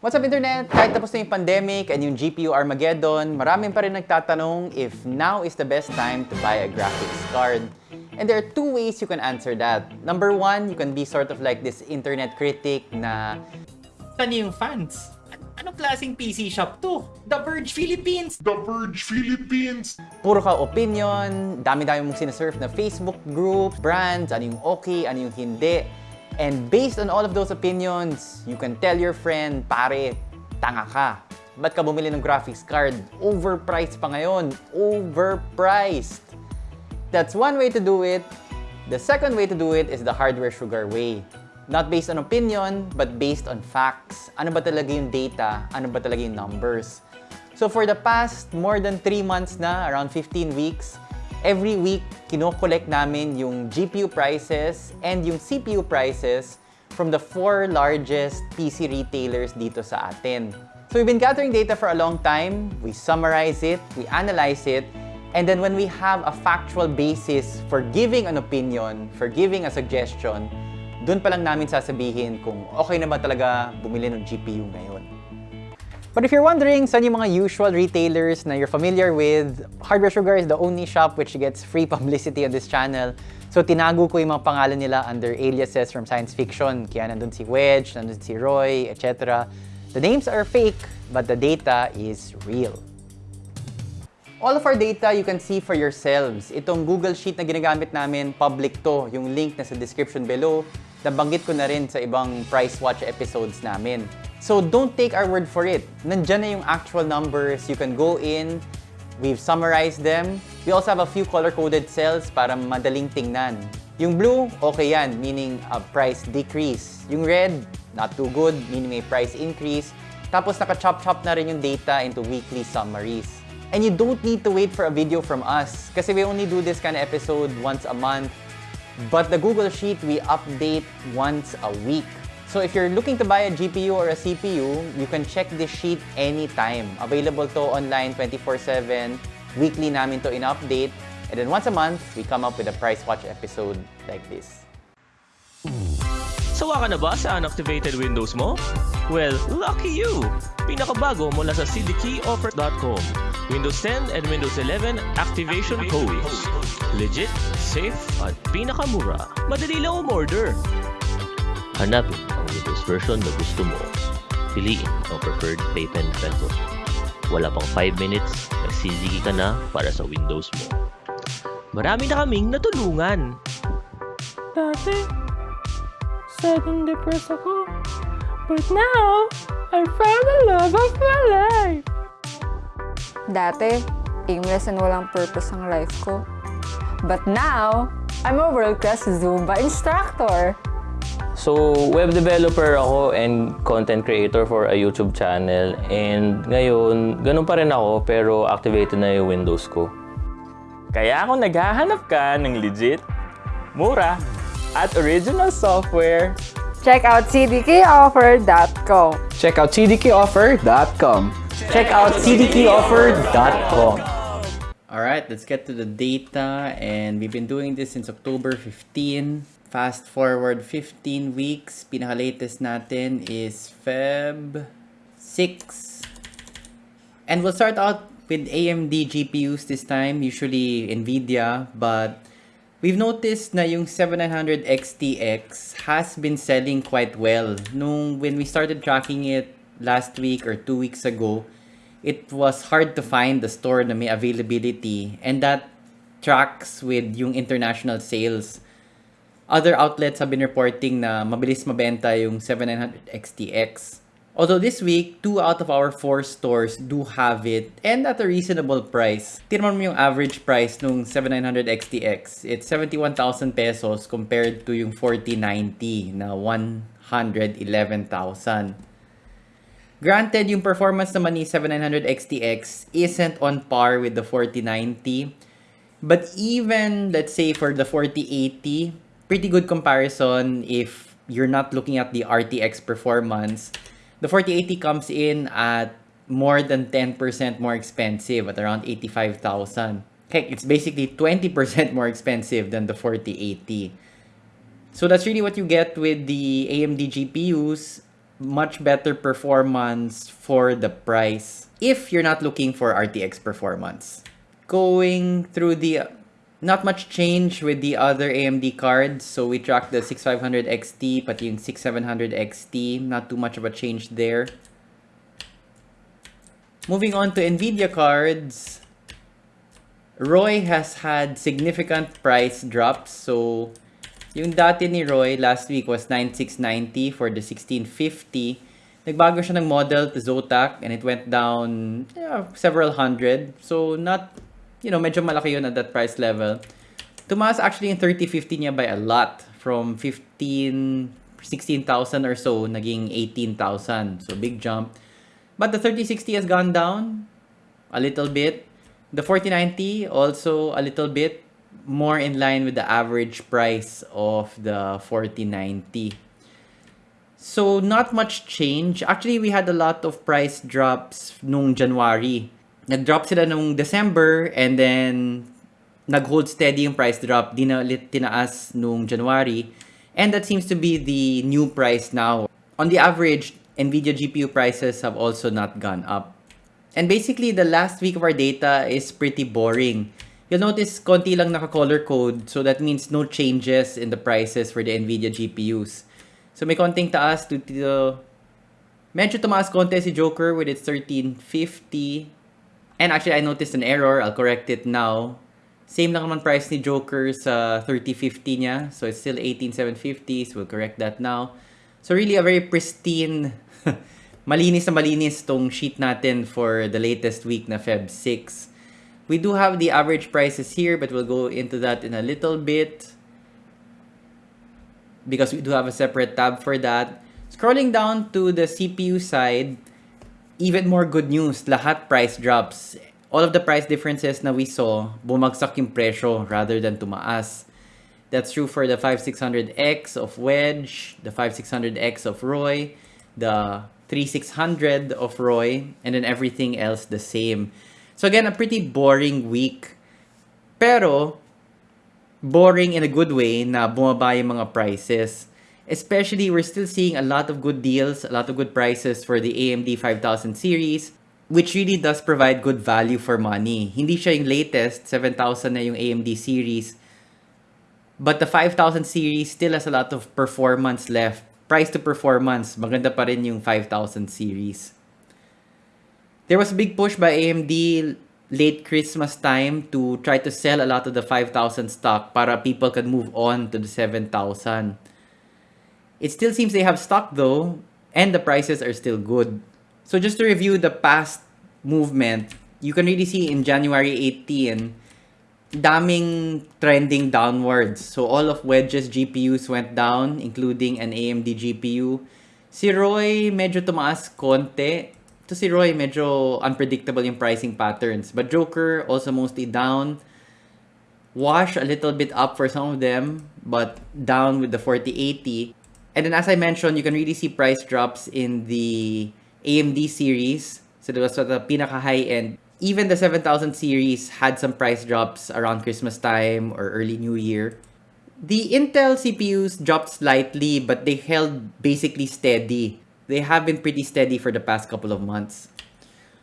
What's up internet? Kahit tapos na yung pandemic and yung GPU Armageddon, maraming pa rin nagtatanong if now is the best time to buy a graphics card. And there are two ways you can answer that. Number one, you can be sort of like this internet critic na Ano yung fans? An- Anong klaseng PC shop to? The Verge Philippines! The Verge Philippines. puro ka opinion, dami-dami mong sinasurf na Facebook group, brands, ano yung okay, ano yung hindi. And based on all of those opinions, you can tell your friend, pare, tanga ka. Ba't ka bumili ng graphics card? Overpriced pa ngayon. Overpriced. That's one way to do it. The second way to do it is the hardware sugar way. Not based on opinion, but based on facts. Ano ba talaga yung data? Ano ba talaga yung numbers? So for the past more than 3 months na, around 15 weeks, every week, kinokollect namin yung GPU prices and yung CPU prices from the four largest PC retailers dito sa atin. So we've been gathering data for a long time, we summarize it, we analyze it, and then when we have a factual basis for giving an opinion, for giving a suggestion, dun pa lang namin sasabihin kung okay na ba talaga bumili ng GPU ngayon. But if you're wondering saan yung mga usual retailers na you're familiar with, Hardware Sugar is the only shop which gets free publicity on this channel. So tinago ko yung mga pangalan nila under aliases from science fiction. Kaya nandun si Wedge, nandun si Roy, etc. The names are fake, but the data is real. All of our data you can see for yourselves. Itong Google Sheet na ginagamit namin, public to. Yung link na sa description below. Nabanggit ko na rin sa ibang Price Watch episodes namin. So don't take our word for it. Nandyan na yung actual numbers. You can go in. We've summarized them. We also have a few color-coded cells para madaling tingnan. Yung blue, okay yan, meaning a price decrease. Yung red, not too good, meaning may price increase. Tapos naka-chop-chop na rin yung data into weekly summaries. And you don't need to wait for a video from us kasi we only do this kind of episode once a month. But the Google Sheet, we update once a week. So if you're looking to buy a GPU or a CPU, you can check this sheet anytime. Available to online 24-7. Weekly namin to in-update. And then once a month, we come up with a Price Watch episode like this. Sawa ka na ba sa unactivated Windows mo? Well, lucky you! Pinakabago mula sa cdkeyoffer.com. Windows 10 and Windows 11 activation codes. Legit, safe, at pinakamura. Madali lang umorder. Hanapin ang Windows version na gusto mo. Piliin ang preferred payment method. Wala pang 5 minutes, nagsiligi ka na para sa Windows mo. Marami na kaming natulungan. Dati, sad and depressed ako. But now, I found the love of my life. Dati, aimless and walang purpose ang life ko. But now, I'm a world-class Zumba instructor. So, web developer ako and content creator for a YouTube channel. And ngayon, ganun pa rin ako pero activated na yung Windows ko. Kaya kung naghahanap ka ng legit, mura, at original software, Check out cdkoffer.com. Check out cdkoffer.com. Check out cdkeyoffer.com. Alright, let's get to the data. And we've been doing this since October 15. Fast forward 15 weeks. Pinaka-latest natin is Feb 6. And we'll start out with AMD GPUs this time, usually NVIDIA, but we've noticed na yung 7900 XTX has been selling quite well. Nung when we started tracking it last week or two weeks ago, it was hard to find the store na may availability and that tracks with yung international sales. Other outlets have been reporting na mabilis mabenta yung 7900 XTX. Although this week, two out of our four stores do have it and at a reasonable price. Tirman mo yung average price nung 7900 XTX. It's 71,000 pesos compared to yung 4090 na 111,000. Granted, yung performance naman ni 7900 XTX isn't on par with the 4090. But even, let's say, for the 4080, pretty good comparison if you're not looking at the RTX performance. The 4080 comes in at more than 10% more expensive at around 85,000. Heck, it's basically 20% more expensive than the 4080. So that's really what you get with the AMD GPUs. much better performance for the price if you're not looking for RTX performance. Going through the not much change with the other AMD cards. So we tracked the 6500 XT, pati yung 6700 XT. Not too much of a change there. Moving on to NVIDIA cards. Roy has had significant price drops. So yung dati ni Roy last week was 9690 for the 1650. Nagbago siya ng model to Zotac and it went down yeah, several hundred. So not you know, medyo malaki yun at that price level. Tumaas actually in 3050 niya by a lot. From 15, 16,000 or so, naging 18,000. So, big jump. But the 3060 has gone down a little bit. The 4090 also a little bit more in line with the average price of the 4090. So, not much change. Actually, we had a lot of price drops nung January nag-drop sila nung December and then nag-hold steady yung price drop. Di na ulit tinaas nung January. And that seems to be the new price now. On the average, NVIDIA GPU prices have also not gone up. And basically, the last week of our data is pretty boring. You'll notice konti lang naka-color code. So that means no changes in the prices for the NVIDIA GPUs. So may konting taas to, to medyo tumaas konti si Joker with its 1350 And actually, I noticed an error. I'll correct it now. Same lang naman price ni Joker sa 3050 niya. So, it's still 18750. So, we'll correct that now. So, really a very pristine, malinis na malinis tong sheet natin for the latest week na Feb 6. We do have the average prices here, but we'll go into that in a little bit. Because we do have a separate tab for that. Scrolling down to the CPU side, even more good news, lahat price drops. All of the price differences na we saw, bumagsak yung presyo rather than tumaas. That's true for the 5600X of Wedge, the 5600X of Roy, the 3600 of Roy, and then everything else the same. So again, a pretty boring week. Pero, boring in a good way na bumaba yung mga prices. Especially, we're still seeing a lot of good deals, a lot of good prices for the AMD 5000 series, which really does provide good value for money. Hindi siya yung latest, 7000 na yung AMD series. But the 5000 series still has a lot of performance left. Price to performance, maganda pa rin yung 5000 series. There was a big push by AMD late Christmas time to try to sell a lot of the 5000 stock para people could move on to the 7000. It still seems they have stock though, and the prices are still good. So just to review the past movement, you can really see in January 18, daming trending downwards. So all of Wedge's GPUs went down, including an AMD GPU. Si Roy medyo tumaas konti. To si Roy medyo unpredictable yung pricing patterns. But Joker also mostly down. Wash a little bit up for some of them, but down with the 4080. And then as I mentioned, you can really see price drops in the AMD series. So there was sort of pinaka high end. Even the 7000 series had some price drops around Christmas time or early New Year. The Intel CPUs dropped slightly, but they held basically steady. They have been pretty steady for the past couple of months.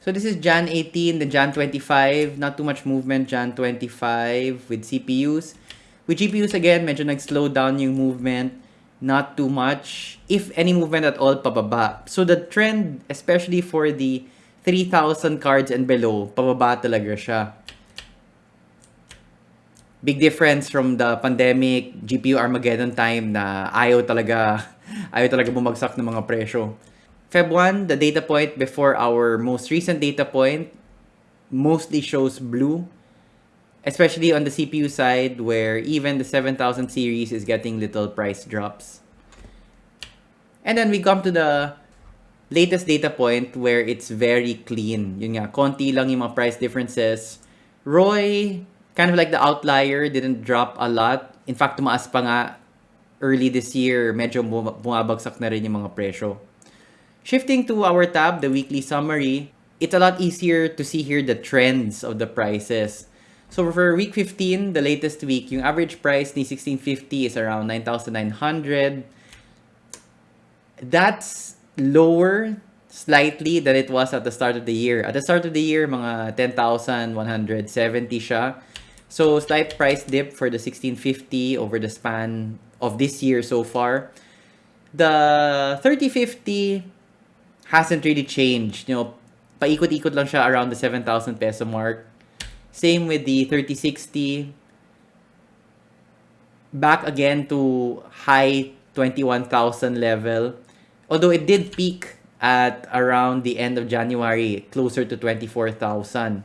So this is Jan 18, then Jan 25. Not too much movement, Jan 25 with CPUs. With GPUs again, medyo nag-slow down yung movement. Not too much. If any movement at all, pababa. So the trend, especially for the 3,000 cards and below, pababa talaga siya. Big difference from the pandemic, GPU Armageddon time na ayaw talaga, ayaw talaga bumagsak ng mga presyo. Feb 1, the data point before our most recent data point, mostly shows blue. Especially on the CPU side where even the 7000 series is getting little price drops. And then we come to the latest data point where it's very clean. Yun nga, konti lang yung mga price differences. Roy, kind of like the outlier, didn't drop a lot. In fact, tumaas pa nga early this year, medyo bum- bumabagsak na rin yung mga presyo. Shifting to our tab, the weekly summary, it's a lot easier to see here the trends of the prices. So for week 15, the latest week, yung average price ni 1650 is around 9,900. That's lower slightly than it was at the start of the year. At the start of the year, mga 10,170 siya. So, slight price dip for the 1650 over the span of this year so far. The 3050 hasn't really changed. You know, paikot-ikot lang siya around the 7,000 peso mark. Same with the 3060. Back again to high 21,000 level. Although it did peak at around the end of January, closer to 24,000.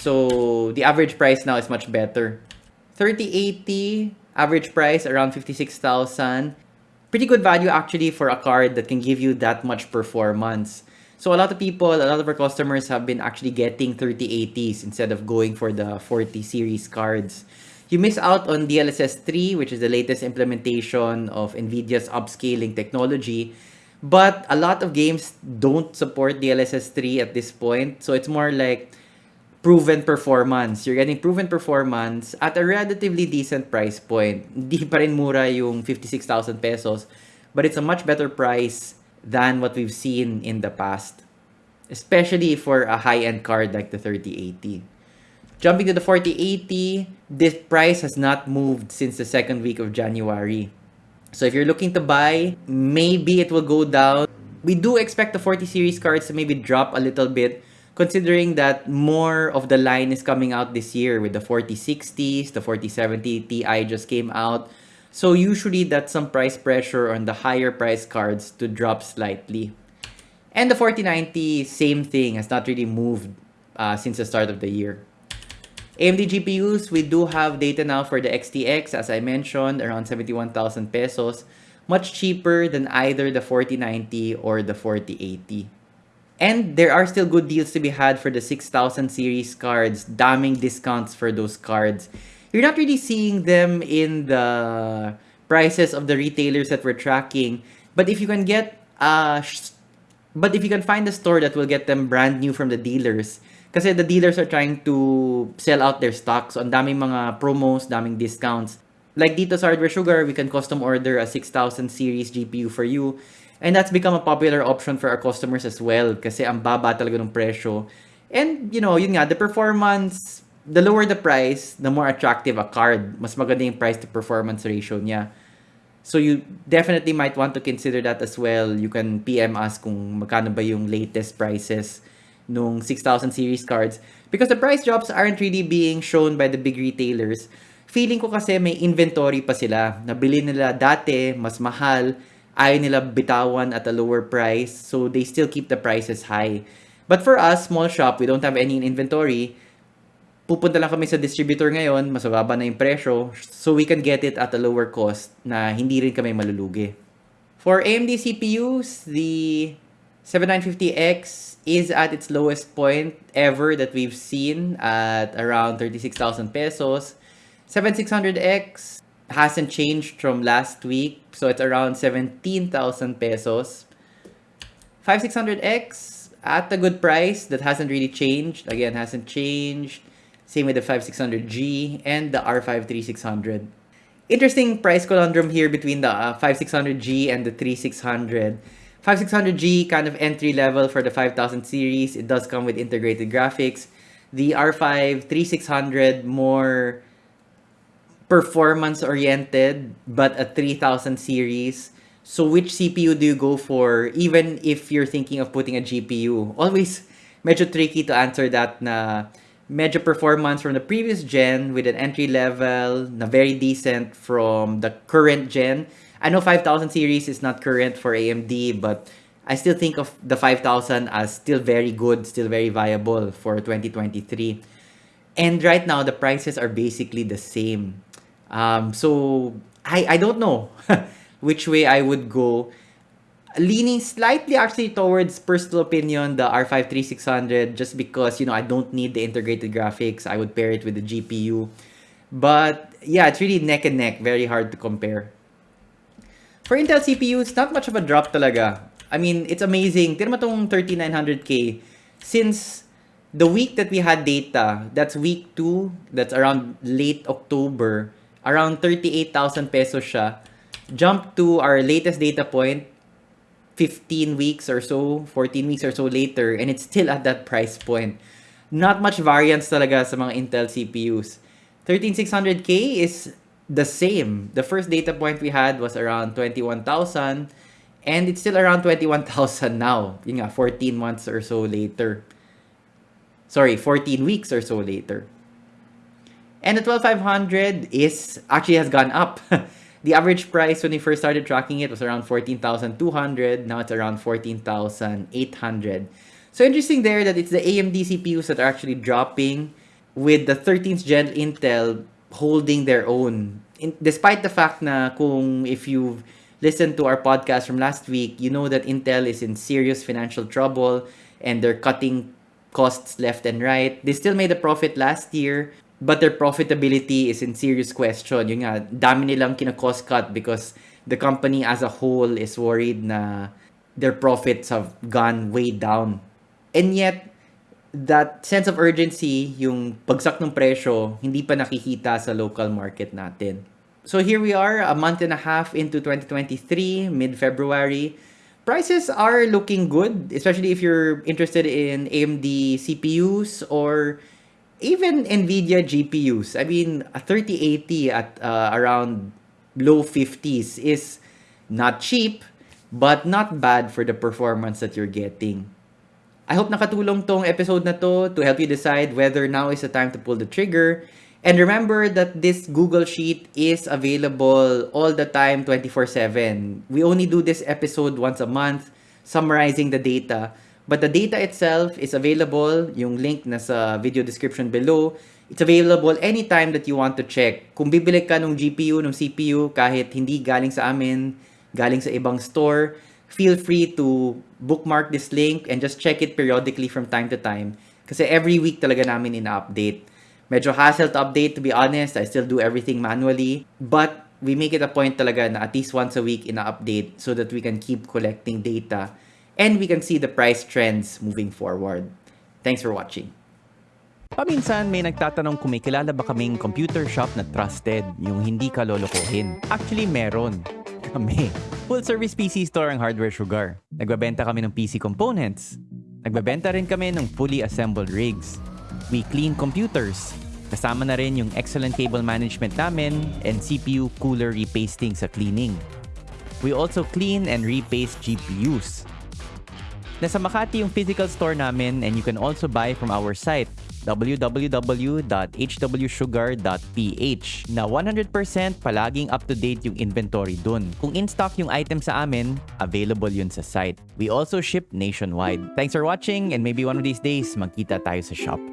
So the average price now is much better. 3080 average price around 56,000. Pretty good value actually for a card that can give you that much performance. So a lot of people, a lot of our customers have been actually getting 3080s instead of going for the 40 series cards. You miss out on DLSS 3, which is the latest implementation of NVIDIA's upscaling technology. But a lot of games don't support DLSS 3 at this point. So it's more like proven performance. You're getting proven performance at a relatively decent price point. Hindi pa rin mura yung 56,000 pesos. But it's a much better price than what we've seen in the past. Especially for a high-end card like the 3080. Jumping to the 4080, this price has not moved since the second week of January. So if you're looking to buy, maybe it will go down. We do expect the 40 series cards to maybe drop a little bit considering that more of the line is coming out this year with the 4060s, the 4070 Ti just came out. So usually that's some price pressure on the higher price cards to drop slightly. And the 4090, same thing, has not really moved uh, since the start of the year. AMD GPUs, we do have data now for the XTX, as I mentioned, around 71,000 pesos. Much cheaper than either the 4090 or the 4080. And there are still good deals to be had for the 6000 series cards, damning discounts for those cards. You're not really seeing them in the prices of the retailers that we're tracking, but if you can get uh but if you can find a store that will get them brand new from the dealers, kasi the dealers are trying to sell out their stocks. So, ang daming mga promos, daming discounts. Like dito sa Hardware Sugar, we can custom order a 6000 series GPU for you. And that's become a popular option for our customers as well kasi ang baba talaga ng presyo. And, you know, yun nga, the performance, the lower the price, the more attractive a card. Mas maganda yung price to performance ratio niya. So you definitely might want to consider that as well. You can PM us kung magkano ba yung latest prices nung 6000 series cards because the price drops aren't really being shown by the big retailers. Feeling ko kasi may inventory pa sila. Nabili nila dati, mas mahal, ayaw nila bitawan at a lower price, so they still keep the prices high. But for us, small shop, we don't have any in inventory, pupunta lang kami sa distributor ngayon, mas mababa na yung presyo, so we can get it at a lower cost na hindi rin kami malulugi. For AMD CPUs, the 7950X is at its lowest point ever that we've seen at around 36,000 pesos. 7600X hasn't changed from last week, so it's around 17,000 pesos. 5600X at a good price that hasn't really changed. Again, hasn't changed. Same with the 5600G and the R5 3600. Interesting price conundrum here between the uh, 5600G and the 3600. 5600G kind of entry level for the 5000 series. It does come with integrated graphics. The R5 3600 more performance oriented but a 3000 series. So which CPU do you go for even if you're thinking of putting a GPU? Always medyo tricky to answer that na medyo performance from the previous gen with an entry level na very decent from the current gen. I know 5000 series is not current for AMD, but I still think of the 5000 as still very good, still very viable for 2023. And right now, the prices are basically the same. Um, so, I, I don't know which way I would go. Leaning slightly actually towards personal opinion, the R5 3600, just because, you know, I don't need the integrated graphics. I would pair it with the GPU. But yeah, it's really neck and neck. Very hard to compare. For Intel CPUs, not much of a drop talaga. I mean, it's amazing. Tignan tong 3900K. Since the week that we had data, that's week 2, that's around late October, around 38,000 pesos siya. Jump to our latest data point, 15 weeks or so, 14 weeks or so later, and it's still at that price point. Not much variance talaga sa mga Intel CPUs. 13600K is the same. The first data point we had was around 21,000 and it's still around 21,000 now. Yun nga, 14 months or so later. Sorry, 14 weeks or so later. And the 12500 is actually has gone up. the average price when we first started tracking it was around 14,200. Now it's around 14,800. So interesting there that it's the AMD CPUs that are actually dropping with the 13th gen Intel holding their own. In, despite the fact na kung if you've listened to our podcast from last week, you know that Intel is in serious financial trouble and they're cutting costs left and right. They still made a profit last year, but their profitability is in serious question. Yung nga, dami nilang kina-cost cut because the company as a whole is worried na their profits have gone way down. And yet, that sense of urgency, yung pagsak ng presyo, hindi pa nakikita sa local market natin. So here we are, a month and a half into 2023, mid-February. Prices are looking good, especially if you're interested in AMD CPUs or even NVIDIA GPUs. I mean, a 3080 at uh, around low 50s is not cheap, but not bad for the performance that you're getting. I hope nakatulong tong episode na to to help you decide whether now is the time to pull the trigger. And remember that this Google Sheet is available all the time 24/7. We only do this episode once a month summarizing the data, but the data itself is available, yung link na sa video description below. It's available anytime that you want to check. Kung bibili ka ng GPU, ng CPU kahit hindi galing sa amin, galing sa ibang store, feel free to bookmark this link and just check it periodically from time to time. Kasi every week talaga namin ina-update. Medyo hassle to update, to be honest. I still do everything manually. But we make it a point talaga na at least once a week ina-update so that we can keep collecting data and we can see the price trends moving forward. Thanks for watching. Paminsan may nagtatanong kung may kilala ba kaming computer shop na trusted, yung hindi ka lolokohin. Actually, meron. Kami. Full service PC store ang Hardware Sugar. Nagbabenta kami ng PC components. Nagbabenta rin kami ng fully assembled rigs. We clean computers. Kasama na rin yung excellent cable management namin and CPU cooler repasting sa cleaning. We also clean and repaste GPUs. Nasa Makati yung physical store namin and you can also buy from our site www.hwsugar.ph na 100% palaging up-to-date yung inventory dun. Kung in-stock yung item sa amin, available yun sa site. We also ship nationwide. Thanks for watching and maybe one of these days magkita tayo sa shop.